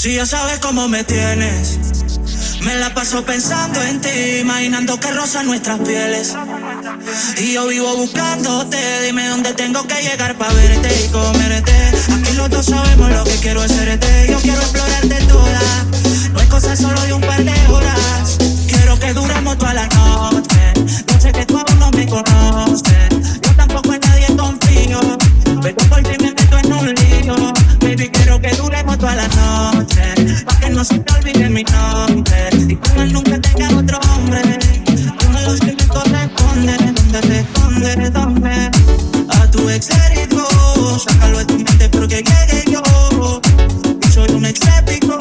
Si ya sabes cómo me tienes, me la paso pensando en ti, imaginando que rozan nuestras pieles. Y yo vivo buscándote, dime dónde tengo que llegar para verte y comerte. Aquí los dos sabemos lo que quiero hacerte, yo quiero explorarte toda. No es cosa solo de un par de horas, quiero que duremos toda la noche. Noche, pa' que no se te olvide mi nombre y que él nunca tenga otro hombre. Uno de los que me corresponde, ¿dónde te escondes? ¿Dónde? A tu ex herido, sácalo de tu mente porque llegué yo. Y soy un escéptico,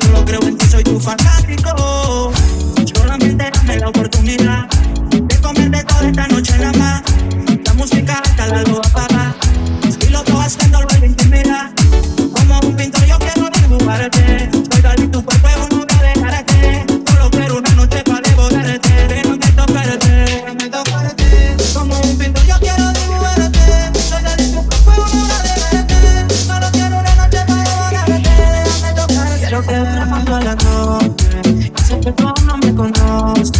solo creo en ti, soy tu fanático. Solamente dame la oportunidad Quiero que duramos toda la noche. Y sé que tú aún no me conoces.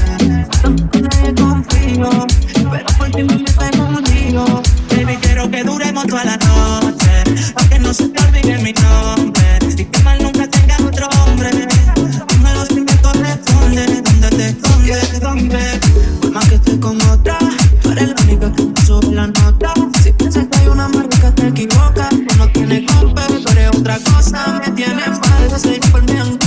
Tampoco nadie confío. Pero por ti me en un lío. Baby, quiero que duremos toda la noche. Pa' que no se te olvide mi nombre. Y que mal nunca tenga otro hombre. Dime los que me corresponde. ¿Dónde te escondes? ¿Dónde? Por más que esté con otra, tú eres la única que sube la nota. Si piensas que hay una marca, te equivocas. No tienes compa, tú eres otra cosa. Me tienes falta, soy por mí alguna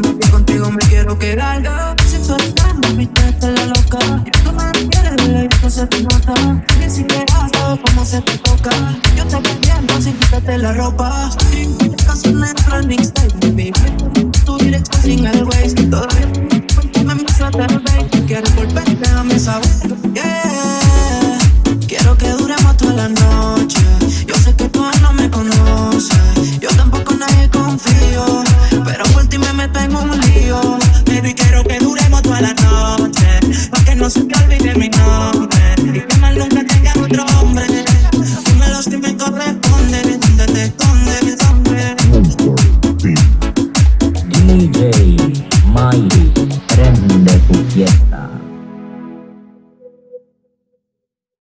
desde que contigo me quiero quedar. Suelta, mami, te está la loca. Tú me quieres, bebé, esto se te nota. Ni siquiera sabes cómo se te toca. Yo te entiendo sin quitarte la ropa. Casi no entro en baby. Tu dirección sin el waste. Todavía me muestra tal vez. Quieres volver, déjame saber. prende tu fiesta.